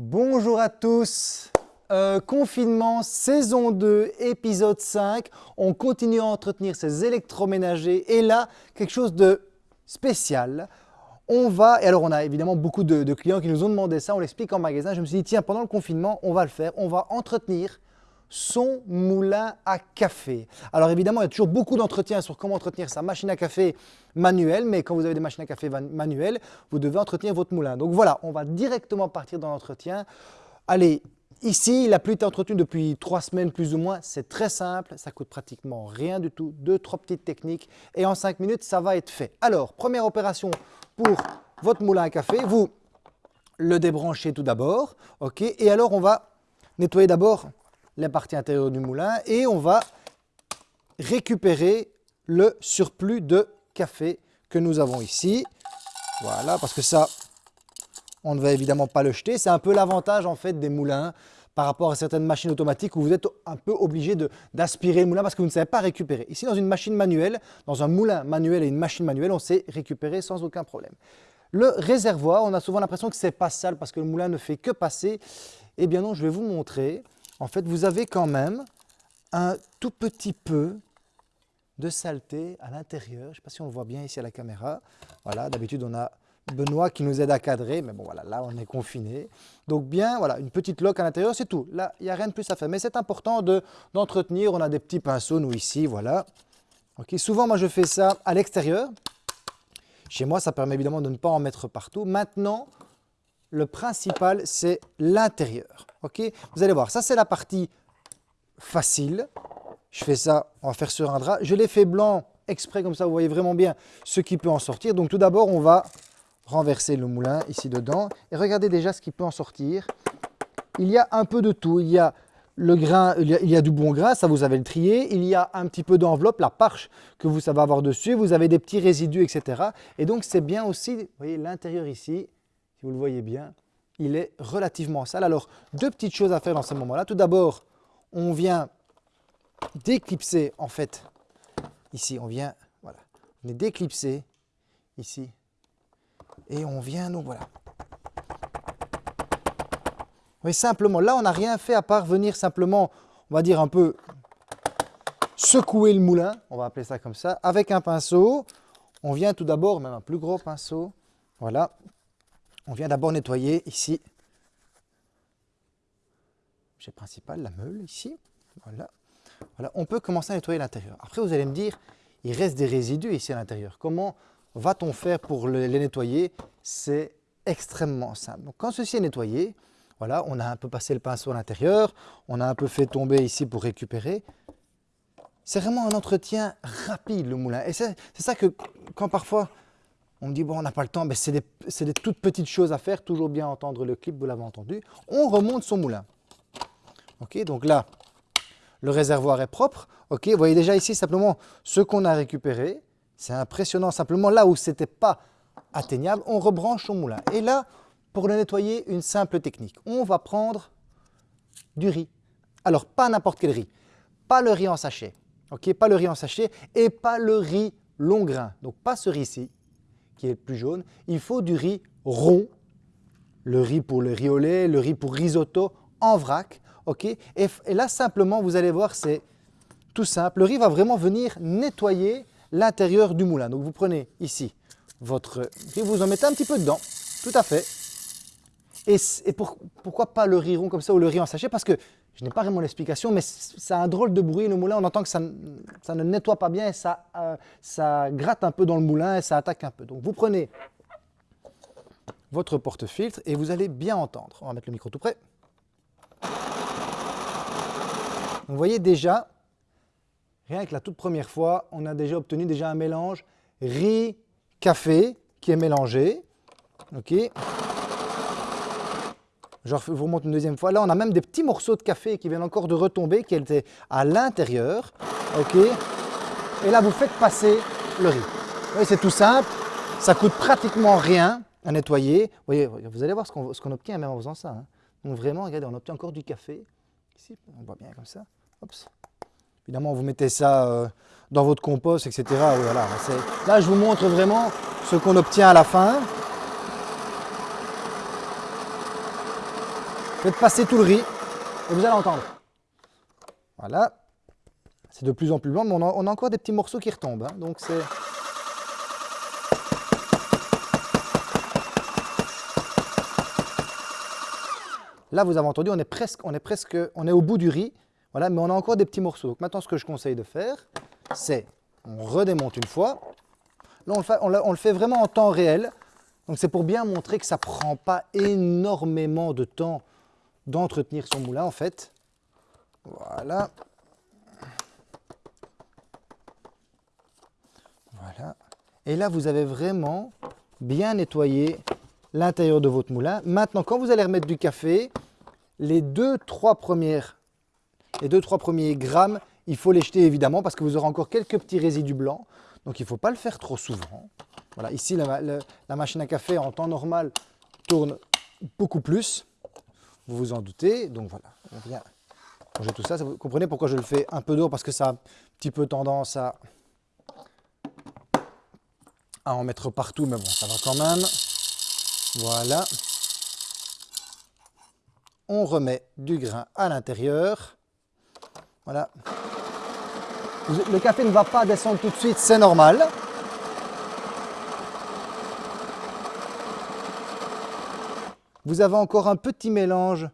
Bonjour à tous euh, Confinement, saison 2, épisode 5. On continue à entretenir ces électroménagers et là, quelque chose de spécial. On va, et alors on a évidemment beaucoup de, de clients qui nous ont demandé ça, on l'explique en magasin. Je me suis dit, tiens, pendant le confinement, on va le faire. On va entretenir son moulin à café. Alors évidemment, il y a toujours beaucoup d'entretiens sur comment entretenir sa machine à café manuelle, mais quand vous avez des machines à café manuelles, vous devez entretenir votre moulin. Donc voilà, on va directement partir dans l'entretien. Allez, ici, il n'a plus été entretenu depuis trois semaines plus ou moins. C'est très simple, ça coûte pratiquement rien du tout. Deux, trois petites techniques et en cinq minutes, ça va être fait. Alors, première opération pour votre moulin à café, vous le débranchez tout d'abord, ok Et alors, on va nettoyer d'abord les parties intérieures du moulin et on va récupérer le surplus de café que nous avons ici. Voilà, parce que ça, on ne va évidemment pas le jeter. C'est un peu l'avantage en fait des moulins par rapport à certaines machines automatiques où vous êtes un peu obligé d'aspirer le moulin parce que vous ne savez pas récupérer. Ici, dans une machine manuelle, dans un moulin manuel et une machine manuelle, on sait récupérer sans aucun problème. Le réservoir, on a souvent l'impression que c'est pas sale parce que le moulin ne fait que passer. Eh bien non, je vais vous montrer en fait, vous avez quand même un tout petit peu de saleté à l'intérieur. Je ne sais pas si on le voit bien ici à la caméra. Voilà, d'habitude, on a Benoît qui nous aide à cadrer, mais bon, voilà, là, on est confiné. Donc bien, voilà, une petite loque à l'intérieur, c'est tout. Là, il n'y a rien de plus à faire. Mais c'est important d'entretenir. on a des petits pinceaux, nous, ici, voilà. Souvent, moi, je fais ça à l'extérieur. Chez moi, ça permet évidemment de ne pas en mettre partout. Maintenant, le principal, c'est l'intérieur. Ok? Vous allez voir, ça c'est la partie facile. Je fais ça, on va faire sur un drap. Je l'ai fait blanc exprès, comme ça vous voyez vraiment bien ce qui peut en sortir. Donc tout d'abord, on va renverser le moulin ici dedans. Et regardez déjà ce qui peut en sortir. Il y a un peu de tout. Il y a le grain, il y a, du bon grain, ça vous avez le trier. Il y a un petit peu d'enveloppe, la parche que vous savez avoir dessus. Vous avez des petits résidus, etc. Et donc c'est bien aussi, vous voyez l'intérieur ici, si vous le voyez bien, il est relativement sale. Alors, deux petites choses à faire dans ce moment-là. Tout d'abord, on vient d'éclipser, en fait, ici, on vient, voilà, on est d'éclipser, ici, et on vient, nous, voilà. Oui, simplement, là, on n'a rien fait à part venir simplement, on va dire un peu secouer le moulin, on va appeler ça comme ça, avec un pinceau. On vient tout d'abord, même un plus gros pinceau, voilà, on vient d'abord nettoyer ici, j'ai principal, la meule ici, voilà. voilà. On peut commencer à nettoyer l'intérieur. Après, vous allez me dire, il reste des résidus ici à l'intérieur. Comment va-t-on faire pour les nettoyer? C'est extrêmement simple. Donc, quand ceci est nettoyé, voilà, on a un peu passé le pinceau à l'intérieur, on a un peu fait tomber ici pour récupérer. C'est vraiment un entretien rapide, le moulin. Et c'est ça que, quand parfois, on me dit, bon, on n'a pas le temps, mais c'est des, toutes petites choses à faire, toujours bien entendre le clip, vous l'avez entendu. On remonte son moulin. Ok, donc là, le réservoir est propre. Ok, vous voyez déjà ici simplement ce qu'on a récupéré. C'est impressionnant, simplement là où ce n'était pas atteignable, on rebranche son moulin. Et là, pour le nettoyer, une simple technique. On va prendre du riz. Alors, pas n'importe quel riz. Pas le riz en sachet. Ok, pas le riz en sachet et pas le riz long grain. Donc, pas ce riz-ci qui est plus jaune. Il faut du riz rond, le riz pour le riz au lait, le riz pour risotto en vrac. ok? Et, et là, simplement, vous allez voir, c'est tout simple. Le riz va vraiment venir nettoyer l'intérieur du moulin. Donc, vous prenez ici votre riz, vous en mettez un petit peu dedans, tout à fait. Et, et pourquoi pas le riz rond comme ça ou le riz en sachet? Parce que je n'ai pas vraiment l'explication, mais ça a un drôle de bruit le moulin. On entend que ça, ne nettoie pas bien et ça, euh, ça gratte un peu dans le moulin et ça attaque un peu. Donc vous prenez votre porte-filtre et vous allez bien entendre. On va mettre le micro tout près. vous voyez déjà, rien que la toute première fois, on a déjà obtenu déjà un mélange riz-café qui est mélangé. ok je vous remonte une deuxième fois. Là, on a même des petits morceaux de café qui viennent encore de retomber, qui étaient à l'intérieur. ok Et là, vous faites passer le riz. Oui, c'est tout simple. Ça coûte pratiquement rien à nettoyer. Vous, voyez, vous allez voir ce qu'on obtient en faisant ça. Hein. Donc vraiment, regardez, on obtient encore du café. Ici, on voit bien comme ça. Évidemment, vous mettez ça euh, dans votre compost, etc. Là, je vous montre vraiment ce qu'on obtient à la fin. Faites passer tout le riz et vous allez entendre. Voilà. C'est de plus en plus blanc, mais on a, encore des petits morceaux qui retombent. Hein. donc c'est... Là, vous avez entendu, on est presque, on est presque, on est au bout du riz. Voilà, mais on a encore des petits morceaux. Donc maintenant, ce que je conseille de faire, c'est on redémonte une fois. Là, on le, fait, vraiment en temps réel. Donc c'est pour bien montrer que ça ne prend pas énormément de temps d'entretenir son moulin en fait. Voilà. Voilà. Et là, vous avez vraiment bien nettoyé l'intérieur de votre moulin. Maintenant, quand vous allez remettre du café, les deux, trois premières les 2-3 premiers grammes, il faut les jeter évidemment parce que vous aurez encore quelques petits résidus blancs. Donc il ne faut pas le faire trop souvent. Voilà, ici la, machine à café en temps normal tourne beaucoup plus. Vous vous en doutez. Donc voilà, on vient ranger tout ça. Vous comprenez pourquoi je le fais un peu d'eau parce que ça a un petit peu tendance à, à en mettre partout. Mais bon, ça va quand même. Voilà. On remet du grain à l'intérieur. Voilà. Le café ne va pas descendre tout de suite, c'est normal. Vous avez encore un petit mélange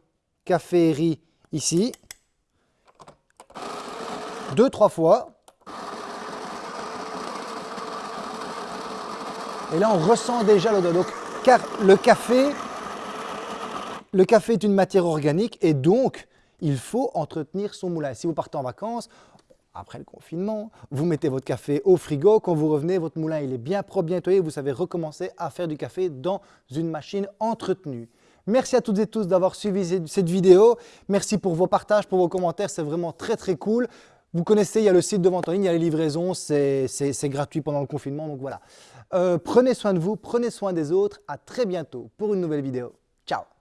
café et riz ici. Deux, trois fois. Et là, on ressent déjà l'odeur. car le café, le café est une matière organique et donc il faut entretenir son moulin. Si vous partez en vacances, après le confinement, vous mettez votre café au frigo, quand vous revenez, votre moulin il est bien propre, bien nettoyé, vous savez recommencer à faire du café dans une machine entretenue. Merci à toutes et tous d'avoir suivi cette vidéo. Merci pour vos partages, pour vos commentaires, c'est vraiment très très cool. Vous connaissez, il y a le site de vente en ligne, il y a les livraisons, c'est gratuit pendant le confinement, donc voilà. Euh, prenez soin de vous, prenez soin des autres. À très bientôt pour une nouvelle vidéo. Ciao